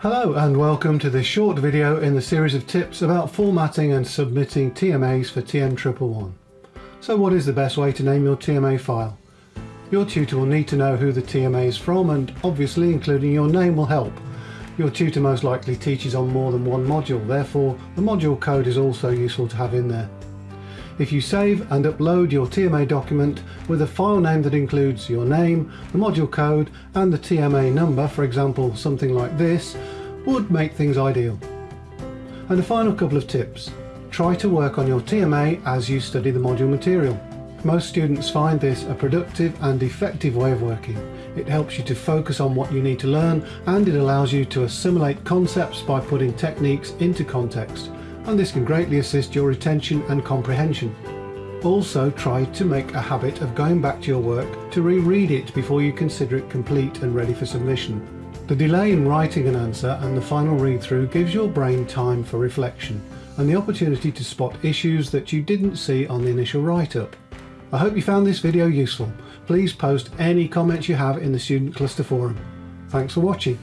Hello and welcome to this short video in the series of tips about formatting and submitting TMAs for TM111. So what is the best way to name your TMA file? Your tutor will need to know who the TMA is from and obviously including your name will help. Your tutor most likely teaches on more than one module, therefore the module code is also useful to have in there. If you save and upload your TMA document with a file name that includes your name, the module code and the TMA number, for example something like this, would make things ideal. And a final couple of tips. Try to work on your TMA as you study the module material. Most students find this a productive and effective way of working. It helps you to focus on what you need to learn and it allows you to assimilate concepts by putting techniques into context and this can greatly assist your retention and comprehension. Also try to make a habit of going back to your work to reread it before you consider it complete and ready for submission. The delay in writing an answer and the final read-through gives your brain time for reflection and the opportunity to spot issues that you didn't see on the initial write-up. I hope you found this video useful. Please post any comments you have in the Student Cluster forum. Thanks for watching.